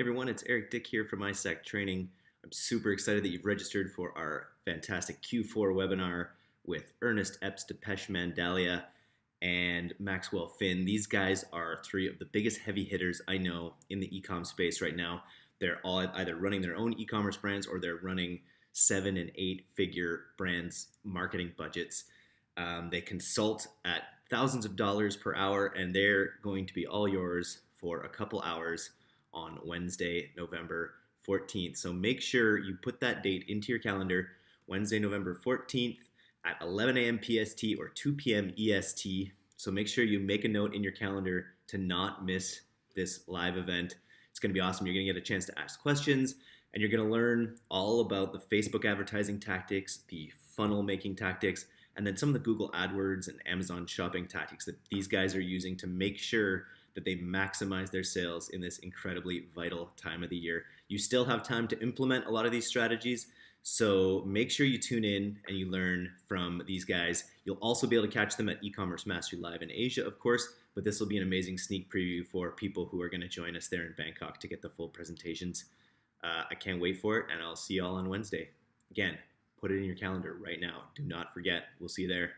Hey everyone, it's Eric Dick here from ISAC Training. I'm super excited that you've registered for our fantastic Q4 webinar with Ernest Epps, Depesh Mandalia, and Maxwell Finn. These guys are three of the biggest heavy hitters I know in the ecom space right now. They're all either running their own e-commerce brands or they're running seven and eight figure brands marketing budgets. Um, they consult at thousands of dollars per hour and they're going to be all yours for a couple hours on Wednesday, November 14th. So make sure you put that date into your calendar, Wednesday, November 14th at 11 a.m. PST or 2 p.m. EST. So make sure you make a note in your calendar to not miss this live event. It's going to be awesome. You're going to get a chance to ask questions and you're going to learn all about the Facebook advertising tactics, the funnel making tactics, and then some of the Google AdWords and Amazon shopping tactics that these guys are using to make sure that they maximize their sales in this incredibly vital time of the year. You still have time to implement a lot of these strategies, so make sure you tune in and you learn from these guys. You'll also be able to catch them at e-commerce mastery live in Asia, of course, but this will be an amazing sneak preview for people who are going to join us there in Bangkok to get the full presentations. Uh, I can't wait for it, and I'll see you all on Wednesday. Again, put it in your calendar right now. Do not forget. We'll see you there.